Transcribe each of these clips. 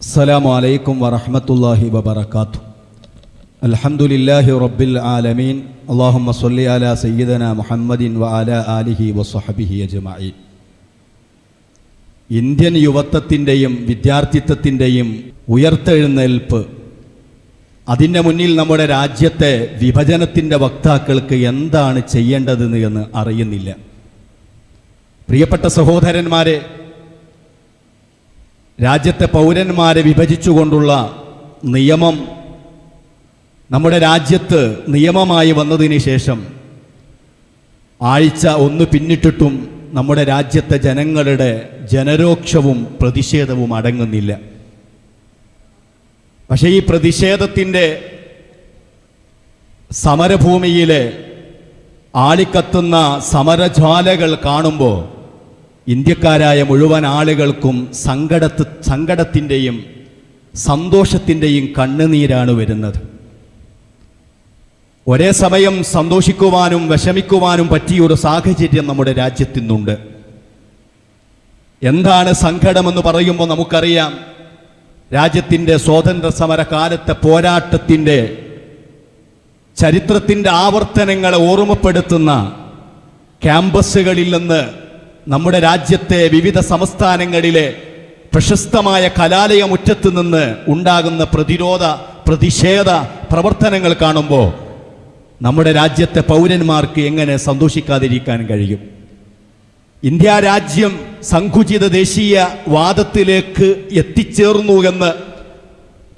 السلام عليكم ورحمة الله وبركاته الحمد لله رب العالمين اللهم صل على سيدنا محمد وعلى آله وصحبه أجمعين Indian യുവത്വത്തിൻ്റെയും വിദ്യാർത്ഥിത്വത്തിൻ്റെയും ഉയർത്തെഴുന്നേൽപ്പ് അതിൻ്റെ മുന്നിൽ നമ്മുടെ രാജ്യത്തെ വിഭജനത്തിൻ്റെ വക്താക്കൾക്ക് എന്താണ് ചെയ്യേണ്ടതെന്ന് എന്ന് അറിയുന്നില്ല പ്രിയപ്പെട്ട സഹോദരന്മാരെ രാജ്യത്തെ പൗരന്മാരെ വിഭജിച്ചുകൊണ്ടുള്ള നിയമം നമ്മുടെ രാജ്യത്ത് നിയമമായി വന്നതിന് ശേഷം ആഴ്ച ഒന്ന് പിന്നിട്ടിട്ടും നമ്മുടെ രാജ്യത്തെ ജനങ്ങളുടെ ജനരോക്ഷവും പ്രതിഷേധവും അടങ്ങുന്നില്ല. പക്ഷേ ഈ പ്രതിഷേധത്തിന്റെ സമരഭൂമിയിലെ ആളിക്കത്തുന്ന സമരജ്വാലകൾ കാണുമ്പോൾ ഇന്ത്യക്കാരായ മുഴുവൻ ആളുകൾക്കും സങ്കടത്ത് സങ്കടത്തിന്റെയും സന്തോഷത്തിന്റെയും കണ്ണുനീരാണ് വരുന്നത്. ഒരേ സമയം സന്തോഷിക്കുവാനും വിഷമിക്കുവാനും പറ്റിയൊരു സാഹചര്യം നമ്മുടെ രാജ്യത്തിന്നുണ്ട്. എന്താണ് സങ്കടമെന്ന് പറയുമ്പോൾ നമുക്കറിയാം രാജ്യത്തിന്റെ സ്വാതന്ത്ര്യ സമര കാലത്തെ പോരാട്ടത്തിന്റെ ചരിത്രത്തിന്റെ ആവർത്തനങ്ങളെ ഓർമ്മപ്പെടുത്തുന്ന ക്യാമ്പസുകളിൽ നിന്ന് നമ്മുടെ രാജ്യത്തെ വിവിധ സംസ്ഥാനങ്ങളിലെ പ്രശസ്തമായ കലാലയമുറ്റത്ത് നിന്ന് ഉണ്ടാകുന്ന പ്രതിരോധ പ്രതിഷേധ പ്രവർത്തനങ്ങൾ കാണുമ്പോൾ നമ്മുടെ രാജ്യത്തെ പൗരന്മാർക്ക് എങ്ങനെ സന്തോഷിക്കാതിരിക്കാൻ കഴിയും? ഇന്ത്യ രാജ്യം സങ്കുചിത ദേശീയ വാദത്തിലേക്ക് എത്തിച്ചേർന്നു എന്ന്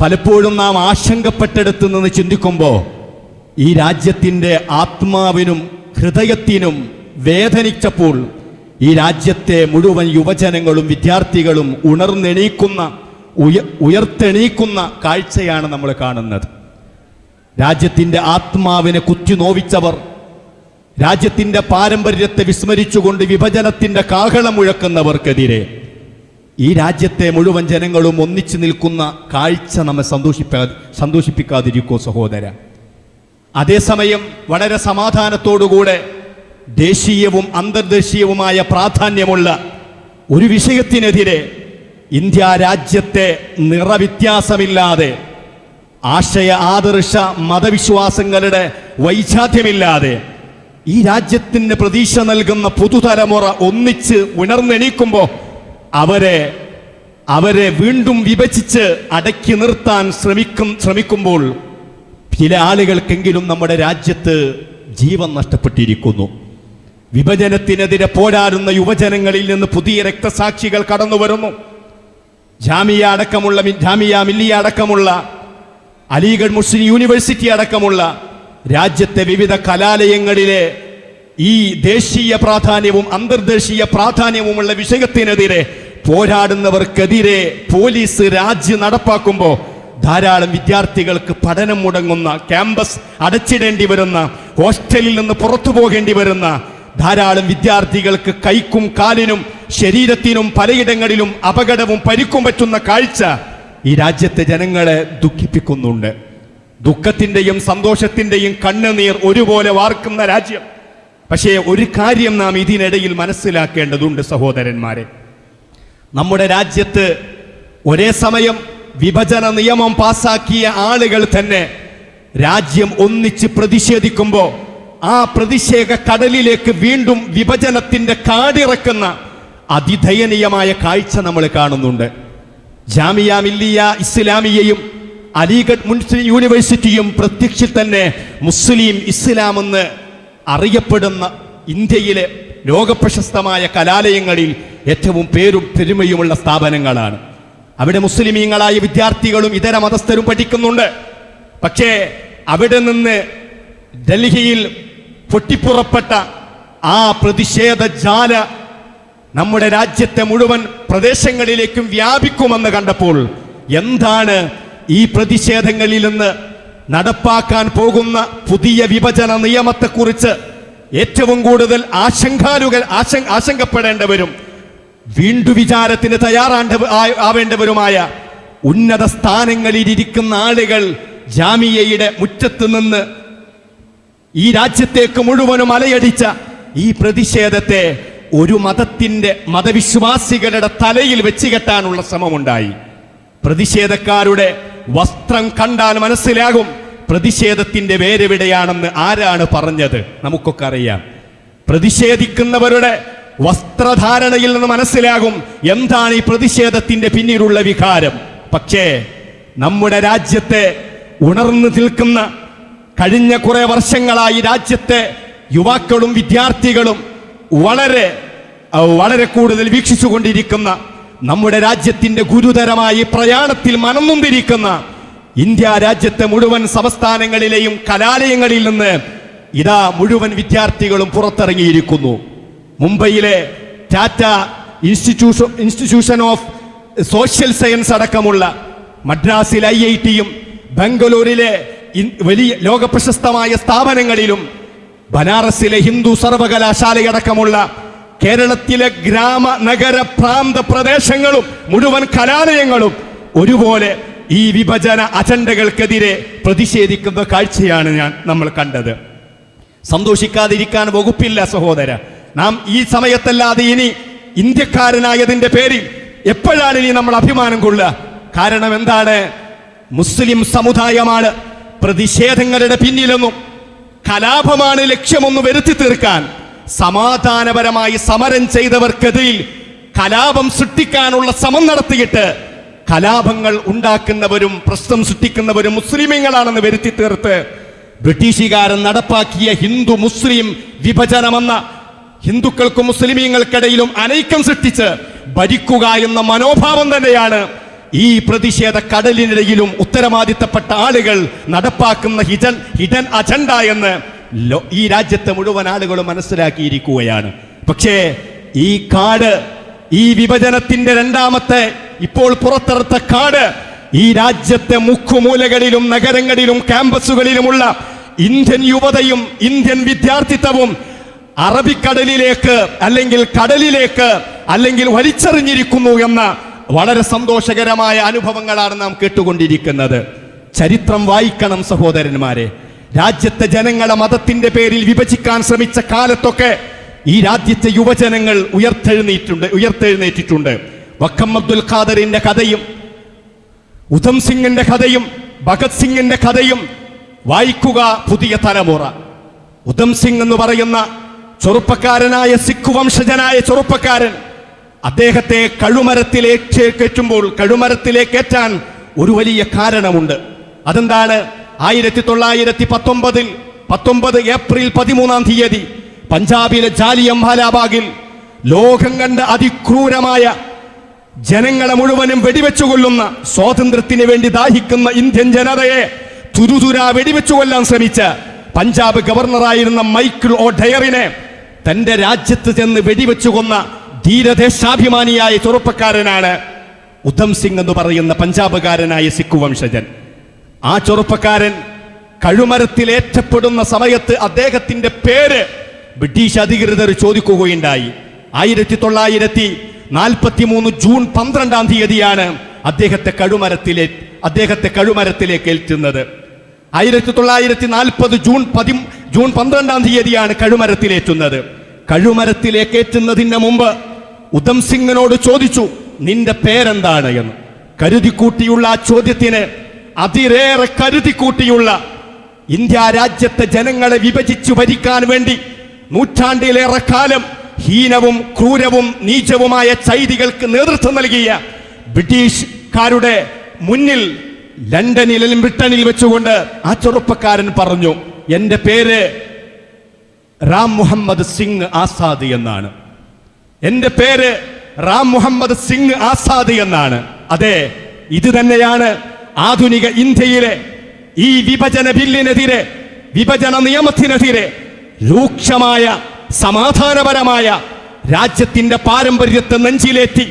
പലപ്പോഴും നാം ആശങ്കപ്പെട്ടെടുത്തു നിന്ന് ചിന്തിക്കുമ്പോൾ ഈ രാജ്യത്തിന്റെ ആത്മാവിനും ഹൃദയത്തിനും വേദനിച്ചപ്പോൾ ഈ രാജ്യത്തെ മുഴുവൻ യുവജനങ്ങളും വിദ്യാർത്ഥികളും ഉണർന്നെണീക്കുന്ന ഉയ ഉയർത്തെണീക്കുന്ന കാഴ്ചയാണ് നമ്മൾ കാണുന്നത്. രാജ്യത്തിന്റെ ആത്മാവിനെ കുത്തിനോവിച്ചവർ രാജ്യത്തിന്റെ പാരമ്പര്യത്തെ വിസ്മരിച്ചുകൊണ്ട് വിഭജനത്തിന്റെ കാഹളം മുഴക്കുന്നവർക്കെതിരെ ഈ രാജ്യത്തെ മുഴുവൻ ജനങ്ങളും ഒന്നിച്ചു നിൽക്കുന്ന കാഴ്ച നമ്മെ സന്തോഷിപ്പാ സന്തോഷിപ്പിക്കാതിരിക്കോ സഹോദര. അതേസമയം വളരെ സമാധാനത്തോടുകൂടെ ദേശീയവും അന്തർദേശീയവുമായ പ്രാധാന്യമുള്ള ഒരു വിഷയത്തിനെതിരെ ഇന്ത്യ രാജ്യത്തെ നിറവ്യത്യാസമില്ലാതെ ആശയ ആദർശ മതവിശ്വാസങ്ങളുടെ വൈജാത്യമില്ലാതെ ഈ രാജ്യത്തിന് പ്രതീക്ഷ നൽകുന്ന പുതുതലമുറ ഒന്നിച്ച് ഉണർന്നെണീക്കുമ്പോൾ അവരെ അവരെ വീണ്ടും വിഭജിച്ച് അടക്കി നിർത്താൻ ശ്രമിക്കും ശ്രമിക്കുമ്പോൾ ചില ആളുകൾക്കെങ്കിലും നമ്മുടെ രാജ്യത്ത് ജീവൻ നഷ്ടപ്പെട്ടിരിക്കുന്നു. വിഭജനത്തിനെതിരെ പോരാടുന്ന യുവജനങ്ങളിൽ നിന്ന് പുതിയ രക്തസാക്ഷികൾ കടന്നു വരുന്നു. ജാമിയ അടക്കമുള്ള ജാമിയ മില്ലിയ അടക്കമുള്ള അലിഗഡ് മുസ്ലിം യൂണിവേഴ്സിറ്റി അടക്കമുള്ള രാജ്യത്തെ വിവിധ കലാലയങ്ങളിലെ ഈ ദേശീയ പ്രാധാന്യവും അന്തർദേശീയ പ്രാധാന്യവുമുള്ള വിഷയത്തിനെതിരെ പോരാടുന്നവർക്കെതിരെ പോലീസ് രാജ്യം നടപ്പാക്കുമ്പോൾ ധാരാളം വിദ്യാർത്ഥികൾക്ക് പഠനം മുടങ്ങുന്ന ക്യാമ്പസ് അടച്ചിടേണ്ടി വരുന്ന ഹോസ്റ്റലിൽ നിന്ന് പുറത്തു പോകേണ്ടി വരുന്ന ധാരാളം വിദ്യാർത്ഥികൾക്ക് കൈക്കും കാലിനും ശരീരത്തിനും പലയിടങ്ങളിലും അപകടവും പരിക്കും പറ്റുന്ന കാഴ്ച ഈ രാജ്യത്തെ ജനങ്ങളെ ദുഃഖിപ്പിക്കുന്നുണ്ട്. ദുഃഖത്തിന്റെയും സന്തോഷത്തിന്റെയും കണ്ണുനീർ ഒരുപോലെ വാർക്കുന്ന രാജ്യം. പക്ഷേ ഒരു കാര്യം നാം ഇതിനിടയിൽ മനസ്സിലാക്കേണ്ടതുണ്ട് സഹോദരന്മാരെ. നമ്മുടെ രാജ്യത്ത് ഒരേ സമയം വിഭജന നിയമം പാസാക്കിയ ആളുകൾ തന്നെ രാജ്യം ഒന്നിച്ച് പ്രതിഷേധിക്കുമ്പോൾ ആ പ്രതിഷേധ കടലിലേക്ക് വീണ്ടും വിഭജനത്തിന്റെ കാടിറക്കുന്ന അതിദയനീയമായ കാഴ്ച നമ്മൾ കാണുന്നുണ്ട്. ജാമിയ മില്ലിയ ഇസ്ലാമിയയും അലിഗഡ് മുസ്ലിം യൂണിവേഴ്സിറ്റിയും പ്രത്യക്ഷത്തിൽ തന്നെ മുസ്ലിം ഇസ്ലാം എന്ന് അറിയപ്പെടുന്ന ഇന്ത്യയിലെ ലോകപ്രശസ്തമായ കലാലയങ്ങളിൽ ഏറ്റവും പേരും പെരുമയുമുള്ള സ്ഥാപനങ്ങളാണ്. അവിടെ മുസ്ലിമീങ്ങളായ വിദ്യാർത്ഥികളും ഇതര മതസ്ഥരും പഠിക്കുന്നുണ്ട്. പക്ഷേ അവിടെ നിന്ന് ഡൽഹിയിൽ പൊട്ടിപ്പുറപ്പെട്ട ആ പ്രതിഷേധ ജാല നമ്മുടെ രാജ്യത്തെ മുഴുവൻ പ്രദേശങ്ങളിലേക്കും വ്യാപിക്കുമെന്ന് കണ്ടപ്പോൾ എന്താണ് ഈ പ്രതിഷേധങ്ങളിൽ നിന്ന് നടപ്പാക്കാൻ പോകുന്ന പുതിയ വിഭജന നിയമത്തെക്കുറിച്ച് ഏറ്റവും കൂടുതൽ ആശങ്കാലുകൾ ആശങ്കപ്പെടേണ്ടവരും വീണ്ടു വിചാരത്തിന് തയ്യാറാണ്ട ആവേണ്ടവരുമായ ഉന്നത സ്ഥാനങ്ങളിലിരിക്കുന്ന ആളുകൾ ജാമിയയുടെ മുറ്റത്ത് നിന്ന് ഈ രാജ്യത്തേക്ക് മുഴുവനും അലയടിച്ച ഈ പ്രതിഷേധത്തെ ഒരു മതത്തിന്റെ മതവിശ്വാസികളുടെ തലയിൽ വെച്ച് കെട്ടാനുള്ള ശ്രമമുണ്ടായി. പ്രതിഷേധക്കാരുടെ വസ്ത്രം കണ്ടാൽ മനസ്സിലാകും പ്രതിഷേധത്തിന്റെ വേരെവിടെയാണെന്ന് ആരാണ് പറഞ്ഞത്. നമുക്കൊക്കെ അറിയാം. പ്രതിഷേധിക്കുന്നവരുടെ വസ്ത്രധാരണയിൽ നിന്ന് മനസ്സിലാകും എന്താണ് ഈ പ്രതിഷേധത്തിന്റെ പിന്നിലുള്ള വികാരം. പക്ഷേ നമ്മുടെ രാജ്യത്തെ ഉണർന്നു നിൽക്കുന്ന കഴിഞ്ഞ കുറേ വർഷങ്ങളായി രാജ്യത്തെ യുവാക്കളും വിദ്യാർത്ഥികളും വളരെ വളരെ കൂടുതൽ വീക്ഷിച്ചുകൊണ്ടിരിക്കുന്ന നമ്മുടെ രാജ്യത്തിന്റെ ഗുരുതരമായ പ്രയാണത്തിൽ മനംനൊന്തിരിക്കുന്ന ഇന്ത്യ രാജ്യത്തെ മുഴുവൻ സംസ്ഥാനങ്ങളിലെയും കലാലയങ്ങളിൽ നിന്ന് ഇതാ മുഴുവൻ വിദ്യാർത്ഥികളും പുറത്തിറങ്ങിയിരിക്കുന്നു. മുംബൈയിലെ Tata institution institution of social science അടക്കമുള്ള മദ്രാസിൽ ഐ ഐ ടിയും ബംഗളൂരിലെ വലിയ ലോകപ്രശസ്തമായ സ്ഥാപനങ്ങളിലും ബനാറസിലെ ഹിന്ദു സർവകലാശാലയടക്കമുള്ള കേരളത്തിലെ ഗ്രാമ നഗര പ്രാന്ത പ്രദേശങ്ങളും മുഴുവൻ കലാലയങ്ങളും ഒരുപോലെ ഈ വിഭജന അജണ്ടകൾക്കെതിരെ പ്രതിഷേധിക്കുന്ന കാഴ്ചയാണ് ഞാൻ നമ്മൾ കണ്ടത്. സന്തോഷിക്കാതിരിക്കാൻ വകുപ്പില്ല സഹോദര. നാം ഈ സമയത്തല്ലാതെ ഇനി ഇന്ത്യക്കാരനായതിന്റെ പേരിൽ എപ്പോഴാണ് ഇനി നമ്മൾ അഭിമാനം കൊള്ളുക? കാരണം എന്താണ്? മുസ്ലിം സമുദായമാണ് പ്രതിഷേധങ്ങളുടെ പിന്നിലൊന്നും കലാപമാണ് ലക്ഷ്യമൊന്ന് വരുത്തി തീർക്കാൻ സമാധാനപരമായി സമരം ചെയ്തവർക്കെതിരിൽ കലാപം സൃഷ്ടിക്കാനുള്ള ശ്രമം നടത്തിയിട്ട് കലാപങ്ങൾ ഉണ്ടാക്കുന്നവരും പ്രശ്നം സൃഷ്ടിക്കുന്നവരും മുസ്ലിമീങ്ങളാണെന്ന് വരുത്തി തീർത്ത് ബ്രിട്ടീഷുകാരൻ നടപ്പാക്കിയ ഹിന്ദു മുസ്ലിം വിഭജനമെന്ന ഹിന്ദുക്കൾക്കും മുസ്ലിമീങ്ങൾക്കിടയിലും അനൈക്യം സൃഷ്ടിച്ച് ഭരിക്കുക എന്ന മനോഭാവം തന്നെയാണ് ഈ പ്രതിഷേധ കടലിനിടയിലും ഉത്തരവാദിത്തപ്പെട്ട ആളുകൾ നടപ്പാക്കുന്ന ഹിജൻ ഹിഡൻ അജണ്ട എന്ന് ഈ രാജ്യത്തെ മുഴുവൻ ആളുകളും മനസ്സിലാക്കിയിരിക്കുകയാണ്. പക്ഷേ ഈ കാട് ഈ വിഭജനത്തിന്റെ രണ്ടാമത്തെ ഇപ്പോൾ പുറത്തെടുത്ത കാട് ഈ രാജ്യത്തെ മുക്കുമൂലകളിലും നഗരങ്ങളിലും ക്യാമ്പസുകളിലുമുള്ള ഇന്ത്യൻ യുവതയും ഇന്ത്യൻ വിദ്യാർത്ഥിത്വവും അറബിക്കടലിലേക്ക് അല്ലെങ്കിൽ കടലിലേക്ക് അല്ലെങ്കിൽ വലിച്ചെറിഞ്ഞിരിക്കുന്നു എന്ന വളരെ സന്തോഷകരമായ അനുഭവങ്ങളാണ് നാം കേട്ടുകൊണ്ടിരിക്കുന്നത്. ചരിത്രം വായിക്കണം സഹോദരന്മാരെ. രാജ്യത്തെ ജനങ്ങളെ മതത്തിന്റെ പേരിൽ വിഭജിക്കാൻ ശ്രമിച്ച കാലത്തൊക്കെ ഈ രാജ്യത്തെ യുവജനങ്ങൾ ഉയർത്തെഴുന്നേറ്റുണ്ട് ഉയർത്തെഴുന്നേറ്റിട്ടുണ്ട്. വക്കം അബ്ദുൽ ഖാദറിന്റെ കഥയും ഉധം സിംഗിന്റെ കഥയും ഭഗത് സിംഗിന്റെ കഥയും വായിക്കുക പുതിയ തലമുറ. ഉധം സിംഗ് എന്ന് പറയുന്ന ചെറുപ്പക്കാരനായ സിഖ് വംശജനായ ചെറുപ്പക്കാരൻ അദ്ദേഹത്തെ കഴുമരത്തിലേക്ക് കയറ്റുമ്പോൾ കഴുമരത്തിലേക്ക് കയറ്റാൻ ഒരു വലിയ കാരണമുണ്ട്. അതെന്താണ്? ആയിരത്തി തൊള്ളായിരത്തി പത്തൊമ്പതിൽ പത്തൊമ്പത് ഏപ്രിൽ പതിമൂന്നാം തീയതി പഞ്ചാബിലെ ജാലിയം വാലാബാഗിൽ ലോകം കണ്ട അതിക്രൂരമായ ജനങ്ങളെ മുഴുവനും വെടിവെച്ചു കൊല്ലുന്ന സ്വാതന്ത്ര്യത്തിന് വേണ്ടി ദാഹിക്കുന്ന ഇന്ത്യൻ ജനതയെ തുരുതുര വെടിവെച്ചു കൊല്ലാൻ ശ്രമിച്ച പഞ്ചാബ് ഗവർണറായിരുന്ന മൈക്കിൾ ഒ ഡയറിനെ തന്റെ രാജ്യത്ത് ചെന്ന് വെടിവെച്ചു കൊന്ന ധീരദേശാഭിമാനിയായ ചെറുപ്പക്കാരനാണ് ഉധം സിംഗ് എന്ന് പറയുന്ന പഞ്ചാബുകാരനായ സിഖ് വംശജൻ. ആ ചെറുപ്പക്കാരൻ കഴുമരത്തിലേറ്റപ്പെടുന്ന സമയത്ത് അദ്ദേഹത്തിന്റെ പേര് ബ്രിട്ടീഷ് അധികൃതർ ചോദിക്കുകയുണ്ടായി. ആയിരത്തി തൊള്ളായിരത്തി നാൽപ്പത്തി മൂന്ന് ജൂൺ പന്ത്രണ്ടാം തീയതിയാണ് അദ്ദേഹത്തെ കഴുമരത്തിലെ അദ്ദേഹത്തെ കഴുമരത്തിലേക്ക് ഏൽക്കുന്നത്. ആയിരത്തി തൊള്ളായിരത്തി നാൽപ്പത് ജൂൺ പതി ജൂൺ പന്ത്രണ്ടാം തീയതിയാണ് കഴുമരത്തിലേറ്റുന്നത്. കഴുമരത്തിലേക്ക് ഏറ്റുന്നതിന് മുമ്പ് ഉധം സിംഗിനോട് ചോദിച്ചു നിന്റെ പേരെന്താണ്? എന്ന്. കരുതിക്കൂട്ടിയുള്ള ആ ചോദ്യത്തിന് അതിരേറെ കരുതിക്കൂട്ടിയുള്ള ഇന്ത്യ രാജ്യത്തെ ജനങ്ങളെ വിഭജിച്ചു ഭരിക്കാൻ വേണ്ടി നൂറ്റാണ്ടിലേറെ കാലം ഹീനവും ക്രൂരവും നീചവുമായ ചൈതികൾക്ക് നേതൃത്വം നൽകിയ ബ്രിട്ടീഷുകാരുടെ മുന്നിൽ ലണ്ടനിലും ബ്രിട്ടനിൽ വെച്ചുകൊണ്ട് ആ ചെറുപ്പക്കാരൻ പറഞ്ഞു എന്റെ പേര് റാം മുഹമ്മദ് സിംഗ് ആസാദ് എന്നാണ്. എന്റെ പേര് റാം മുഹമ്മദ് സിംഗ് ആസാദ് എന്നാണ്. അതെ ഇത് തന്നെയാണ് ആധുനിക ഇന്ത്യയിലെ ഈ വിഭജന ബില്ലിനെതിരെ വിഭജന നിയമത്തിനെതിരെ രൂക്ഷമായ സമാധാനപരമായ രാജ്യത്തിന്റെ പാരമ്പര്യത്തെ നെഞ്ചിലേറ്റി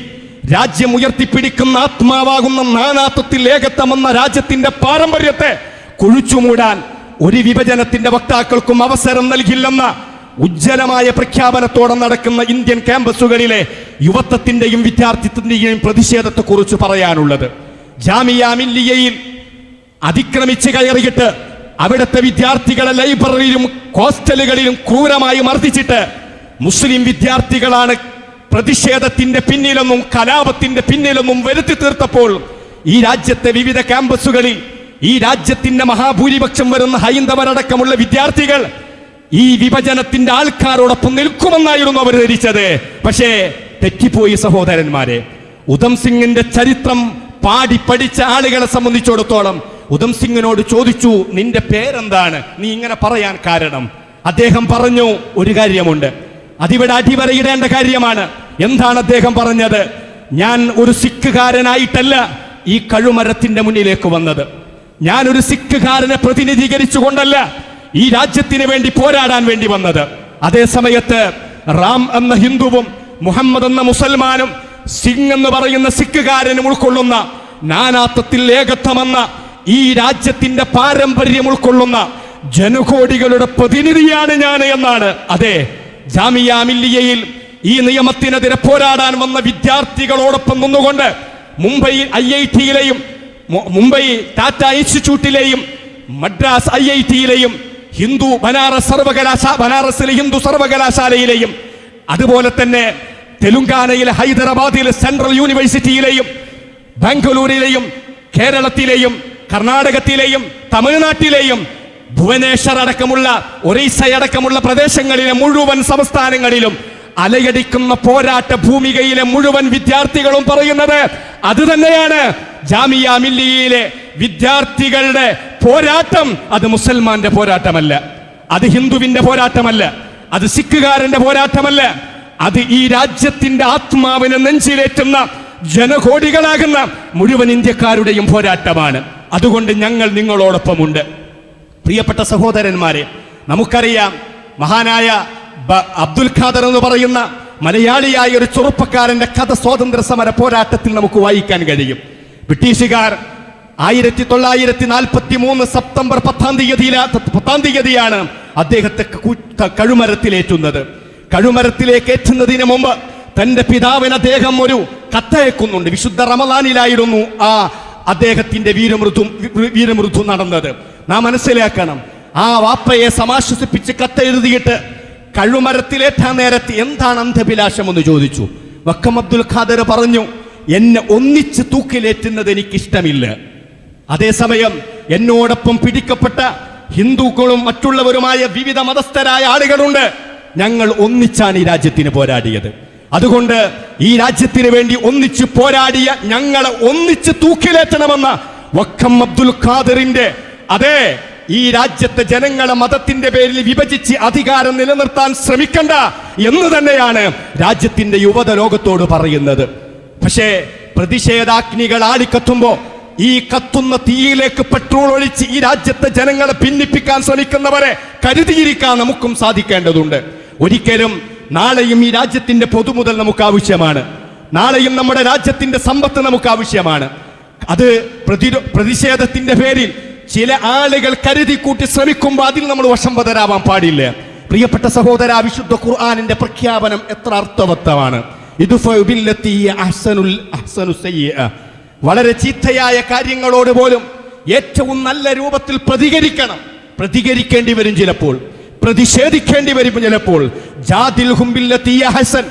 രാജ്യം ഉയർത്തിപ്പിടിക്കുന്ന ആത്മാവാകുന്ന നാനാത്വത്തിൽ ഏകത്വമെന്ന രാജ്യത്തിന്റെ പാരമ്പര്യത്തെ കുഴിച്ചുമൂടാൻ ഒരു വിഭജനത്തിന്റെ വക്താക്കൾക്കും അവസരം നൽകില്ലെന്ന ഉജ്ജ്വലമായ പ്രഖ്യാപനത്തോടെ നടക്കുന്ന ഇന്ത്യൻ ക്യാമ്പസുകളിലെ യുവത്വത്തിന്റെയും വിദ്യാർത്ഥിത്വത്തിന്റെയും പ്രതിഷേധത്തെക്കുറിച്ച് പറയാനുള്ളത്. ജാമിയ മില്ലിയയിൽ അതിക്രമിച്ച് കയറിയിട്ട് അവിടുത്തെ വിദ്യാർത്ഥികളെ ലൈബ്രറിയിലും ഹോസ്റ്റലുകളിലും ക്രൂരമായി മർദ്ദിച്ചിട്ട് മുസ്ലിം വിദ്യാർത്ഥികളാണ് പ്രതിഷേധത്തിന്റെ പിന്നിലൊന്നും കലാപത്തിന്റെ പിന്നിലൊന്നും വരുത്തി തീർത്തപ്പോൾ ഈ രാജ്യത്തെ വിവിധ ക്യാമ്പസുകളിൽ ഈ രാജ്യത്തിന്റെ മഹാഭൂരിപക്ഷം വരുന്ന ഹൈന്ദവരടക്കമുള്ള വിദ്യാർത്ഥികൾ ഈ വിഭജനത്തിന്റെ ആൾക്കാരോടൊപ്പം നിൽക്കുമെന്നായിരുന്നു അവർ ധരിച്ചത്. പക്ഷേ തെറ്റിപ്പോയി സഹോദരന്മാരെ. ഉധം സിംഗിന്റെ ചരിത്രം പാടി പഠിച്ച ആളുകളെ സംബന്ധിച്ചിടത്തോളം ഉധം സിംഗിനോട് ചോദിച്ചു നിന്റെ പേരെന്താണ്? നീ ഇങ്ങനെ പറയാൻ കാരണം. അദ്ദേഹം പറഞ്ഞു ഒരു കാര്യമുണ്ട്. അതിവിടെ അടിവരയിടേണ്ട കാര്യമാണ്. എന്താണ് അദ്ദേഹം പറഞ്ഞത്? ഞാൻ ഒരു സിഖുകാരനായിട്ടല്ല ഈ കഴുമരത്തിന്റെ മുന്നിലേക്ക് വന്നത്. ഞാൻ ഒരു സിഖുകാരനെ പ്രതിനിധീകരിച്ചുകൊണ്ടല്ല ഈ രാജ്യത്തിന് വേണ്ടി പോരാടാൻ വേണ്ടി വന്നത്. അതേ സമയത്ത് റാം എന്ന ഹിന്ദുവും മുഹമ്മദ് എന്ന മുസൽമാനും സിംഗ് എന്ന് പറയുന്ന സിഖുകാരനും ഉൾക്കൊള്ളുന്ന നാനാത്വത്തിൽ ഏകത്വമെന്ന ഈ രാജ്യത്തിന്റെ പാരമ്പര്യം ഉൾക്കൊള്ളുന്ന ജനകോടികളുടെ പ്രതിനിധിയാണ് ഞാൻ എന്നാണ്. അതെ ജാമിയ മില്ലിയയിൽ ഈ നിയമത്തിനെതിരെ പോരാടാൻ വന്ന വിദ്യാർത്ഥികളോടൊപ്പം നിന്നുകൊണ്ട് മുംബൈ ഐ ഐ ടിയിലെയും മുംബൈ ടാറ്റ ഇൻസ്റ്റിറ്റ്യൂട്ടിലെയും മദ്രാസ് ഐ ഐ ടിയിലെയും ഹിന്ദു ബനാറസ് സർവകലാശാല ബനാറസിലെ ഹിന്ദു സർവകലാശാലയിലെയും അതുപോലെ തന്നെ തെലുങ്കാനയിലെ ഹൈദരാബാദിലെ സെൻട്രൽ യൂണിവേഴ്സിറ്റിയിലെയും ബാംഗ്ലൂരിലെയും കേരളത്തിലെയും കർണാടകത്തിലെയും തമിഴ്നാട്ടിലെയും ഭുവനേശ്വർ അടക്കമുള്ള ഒറീസ അടക്കമുള്ള പ്രദേശങ്ങളിലെ മുഴുവൻ സംസ്ഥാനങ്ങളിലും അലയടിക്കുന്ന പോരാട്ട ഭൂമികയിലെ മുഴുവൻ വിദ്യാർത്ഥികളും പറയുന്നത് അത് തന്നെയാണ് ജാമിയ മില്ലിയിലെ വിദ്യാർത്ഥികളുടെ പോരാട്ടം അത് മുസൽമാന്റെ പോരാട്ടമല്ല. അത് ഹിന്ദുവിന്റെ പോരാട്ടമല്ല. അത് സിഖുകാരന്റെ പോരാട്ടമല്ല. അത് ഈ രാജ്യത്തിന്റെ ആത്മാവിനെ നെഞ്ചിലേറ്റുന്ന ജനകോടികളാകുന്ന മുഴുവൻ ഇന്ത്യക്കാരുടെയും പോരാട്ടമാണ്. അതുകൊണ്ട് ഞങ്ങൾ നിങ്ങളോടൊപ്പമുണ്ട്. പ്രിയപ്പെട്ട സഹോദരന്മാരെ നമുക്കറിയാം മഹാനായ അബ്ദുൽ ഖാദർ എന്ന് പറയുന്ന മലയാളിയായ ഒരു ചെറുപ്പക്കാരന്റെ കഥ സ്വാതന്ത്ര്യ സമര പോരാട്ടത്തിൽ നമുക്ക് വായിക്കാൻ കഴിയും. ബ്രിട്ടീഷുകാർ ആയിരത്തി തൊള്ളായിരത്തി നാൽപ്പത്തി മൂന്ന് സെപ്റ്റംബർ പത്താം തീയതിയില പത്താം തീയതിയാണ് അദ്ദേഹത്തെ കഴുമരത്തിലേറ്റുന്നത്. കഴുമരത്തിലേക്ക് ഏറ്റുന്നതിന് മുമ്പ് തന്റെ പിതാവിന് അദ്ദേഹം ഒരു കത്തയക്കുന്നുണ്ട്. വിശുദ്ധ റമദാനിലായിരുന്നു ആ അദ്ദേഹത്തിന്റെ വീരമൃദു വീരമൃദു നടന്നത്. നാം മനസ്സിലാക്കണം ആ വാപ്പയെ സമാശ്വസിപ്പിച്ച് കത്തെഴുതിയിട്ട് കഴുമരത്തിലേറ്റാൻ നേരത്ത് എന്താണ് അന്ധഭിലാഷം എന്ന് ചോദിച്ചു. വക്കം അബ്ദുൽ ഖാദർ പറഞ്ഞു എന്നെ ഒന്നിച്ച് തൂക്കിലേറ്റുന്നത് എനിക്കിഷ്ടമില്ല. അതേസമയം എന്നോടൊപ്പം പിടിക്കപ്പെട്ട ഹിന്ദുക്കളും മറ്റുള്ളവരുമായ വിവിധ മതസ്ഥരായ ആളുകളുണ്ട്. ഞങ്ങൾ ഒന്നിച്ചാണ് ഈ രാജ്യത്തിന് പോരാടിയത്. അതുകൊണ്ട് ഈ രാജ്യത്തിന് വേണ്ടി ഒന്നിച്ച് പോരാടിയ ഞങ്ങളെ ഒന്നിച്ച് തൂക്കിലേറ്റണമെന്ന വക്കം അബ്ദുൽ ഖാദറിന്റെ അതെ ഈ രാജ്യത്തെ ജനങ്ങളെ മതത്തിന്റെ പേരിൽ വിഭജിച്ച് അധികാരം നിലനിർത്താൻ ശ്രമിക്കണ്ട എന്ന് തന്നെയാണ് രാജ്യത്തിന്റെ യുവത ലോകത്തോട് പറയുന്നത്. പക്ഷേ പ്രതിഷേധാഗ്നികൾ ആളിക്കത്തുമ്പോ ഈ കത്തുന്ന തീയിലേക്ക് പെട്രോൾ ഒഴിച്ച് ഈ രാജ്യത്തെ ജനങ്ങളെ ഭിന്നിപ്പിക്കാൻ ശ്രമിക്കുന്നവരെ കരുതിയിരിക്കാൻ നമുക്കും സാധിക്കേണ്ടതുണ്ട്. ഒരിക്കലും നാളെയും ഈ രാജ്യത്തിന്റെ പൊതുമുതൽ നമുക്ക് ആവശ്യമാണ്. നാളെയും നമ്മുടെ രാജ്യത്തിന്റെ സമ്പത്ത് നമുക്ക് ആവശ്യമാണ്. അത് പ്രതിരോ പ്രതിഷേധത്തിന്റെ പേരിൽ ചില ആളുകൾ കരുതി കൂട്ടി ശ്രമിക്കുമ്പോൾ അതിൽ നമ്മൾ വശംവതരാവാൻ പാടില്ല. പ്രിയപ്പെട്ട സഹോദര വിശുദ്ധ ഖുർആാനിന്റെ പ്രഖ്യാപനം എത്ര അർത്ഥവത്തമാണ്. ഇത് വളരെ ചീത്തയായ കാര്യങ്ങളോട് പോലും ഏറ്റവും നല്ല രൂപത്തിൽ പ്രതികരിക്കണം. പ്രതികരിക്കേണ്ടി വരും ചിലപ്പോൾ. പ്രതിഷേധിക്കേണ്ടി വരും ചിലപ്പോൾ. ജാതിൽ ഹുംബില്ലത്തിയ ഹസൻ.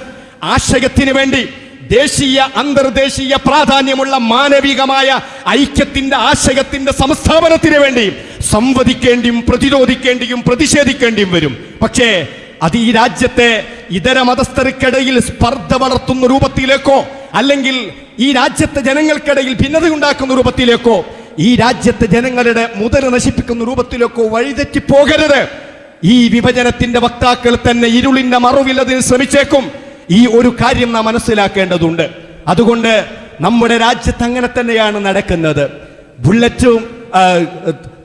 ആശയത്തിന് വേണ്ടി ദേശീയ അന്തർദേശീയ പ്രാധാന്യമുള്ള മാനവികമായ ഐക്യത്തിന്റെ ആശയത്തിന്റെ സംസ്ഥാപനത്തിന് വേണ്ടി സംവദിക്കേണ്ടിയും പ്രതിരോധിക്കേണ്ടിയും പ്രതിഷേധിക്കേണ്ടിയും വരും. പക്ഷേ അത് ഈ രാജ്യത്തെ ഇതര മതസ്ഥർക്കിടയിൽ സ്പർദ്ധ വളർത്തുന്ന രൂപത്തിലേക്കോ അല്ലെങ്കിൽ ഈ രാജ്യത്തെ ജനങ്ങൾക്കിടയിൽ ഭിന്നത ഉണ്ടാക്കുന്ന രൂപത്തിലേക്കോ ഈ രാജ്യത്തെ ജനങ്ങളുടെ മുതൽ നശിപ്പിക്കുന്ന രൂപത്തിലേക്കോ വഴിതെറ്റി പോകരുത്. ഈ വിഭജനത്തിന്റെ വക്താക്കൾ തന്നെ ഇരുളിന്റെ മറവിൽ അതിന് ശ്രമിച്ചേക്കും. ഈ ഒരു കാര്യം നാം മനസ്സിലാക്കേണ്ടതുണ്ട്. അതുകൊണ്ട് നമ്മുടെ രാജ്യത്ത് അങ്ങനെ തന്നെയാണ് നടക്കുന്നത്. ബുള്ളറ്റും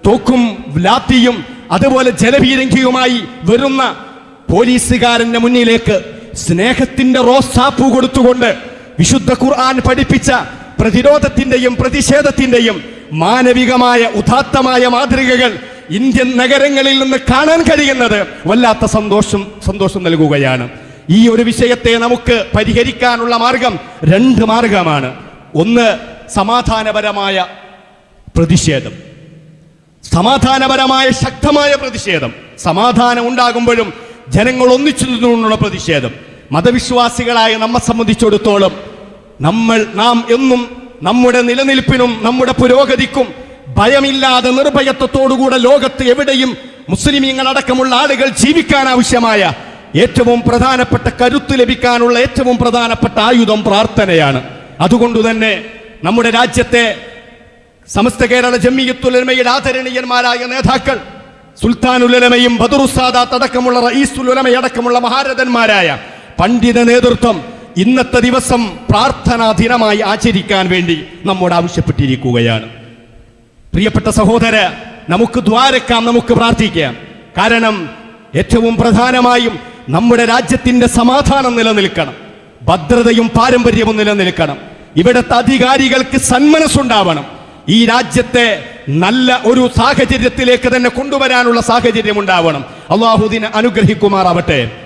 തോക്കും ലാത്തിയും അതുപോലെ ജലപീരങ്കിയുമായി വരുന്ന പോലീസുകാരന്റെ മുന്നിലേക്ക് സ്നേഹത്തിന്റെ റോസാപ്പൂ കൊടുത്തുകൊണ്ട് വിശുദ്ധ ഖുർആൻ പഠിപ്പിച്ച പ്രതിരോധത്തിന്റെയും പ്രതിഷേധത്തിന്റെയും മാനവികമായ ഉദാത്തമായ മാതൃകകൾ ഇന്ത്യൻ നഗരങ്ങളിൽ നിന്ന് കാണാൻ കഴിയുന്നത് വല്ലാത്ത സന്തോഷം സന്തോഷം നൽകുകയാണ്. ഈ ഒരു വിഷയത്തെ നമുക്ക് പരിഹരിക്കാനുള്ള മാർഗം രണ്ട് മാർഗമാണ്. ഒന്ന് സമാധാനപരമായ പ്രതിഷേധം. സമാധാനപരമായ ശക്തമായ പ്രതിഷേധം. സമാധാനം ഉണ്ടാകുമ്പോഴും ജനങ്ങൾ ഒന്നിച്ചു നിന്നുകൊണ്ടുള്ള പ്രതിഷേധം. മതവിശ്വാസികളായ നമ്മെ സംബന്ധിച്ചിടത്തോളം നമ്മൾ നാം എന്നും നമ്മുടെ നിലനിൽപ്പിനും നമ്മുടെ പുരോഗതിക്കും ഭയമില്ലാതെ നിർഭയത്വത്തോടുകൂടെ ലോകത്ത് എവിടെയും മുസ്ലിമീങ്ങൾ അടക്കമുള്ള ആളുകൾ ജീവിക്കാൻ ആവശ്യമായ ഏറ്റവും പ്രധാനപ്പെട്ട കരുത്ത് ലഭിക്കാനുള്ള ഏറ്റവും പ്രധാനപ്പെട്ട ആയുധം പ്രാർത്ഥനയാണ്. അതുകൊണ്ട് തന്നെ നമ്മുടെ രാജ്യത്തെ സമസ്ത കേരള ജമ്മിയത്തുലമയുടെ ആദരണീയന്മാരായ നേതാക്കൾ സുൽത്താനുലമയും ബദറുസാദാത്ത് അടക്കമുള്ള റഈസുലമയടക്കമുള്ള മഹാരഥന്മാരായ പണ്ഡിത നേതൃത്വം ഇന്നത്തെ ദിവസം പ്രാർത്ഥനാ ദിനമായി ആചരിക്കാൻ വേണ്ടി നമ്മോട് ആവശ്യപ്പെട്ടിരിക്കുകയാണ്. പ്രിയപ്പെട്ട സഹോദര നമുക്ക് ദ്വാരക്കാം നമുക്ക് പ്രാർത്ഥിക്കാം. കാരണം ഏറ്റവും പ്രധാനമായും നമ്മുടെ രാജ്യത്തിന്റെ സമാധാനം നിലനിൽക്കണം. ഭദ്രതയും പാരമ്പര്യവും നിലനിൽക്കണം. ഇവിടുത്തെ അധികാരികൾക്ക് സന്മനസ്സുണ്ടാവണം. ഈ രാജ്യത്തെ നല്ല ഒരു സാഹചര്യത്തിലേക്ക് തന്നെ കൊണ്ടുവരാനുള്ള സാഹചര്യം ഉണ്ടാവണം അള്ളാഹുദിനെ അനുഗ്രഹിക്കുമാറാവട്ടെ.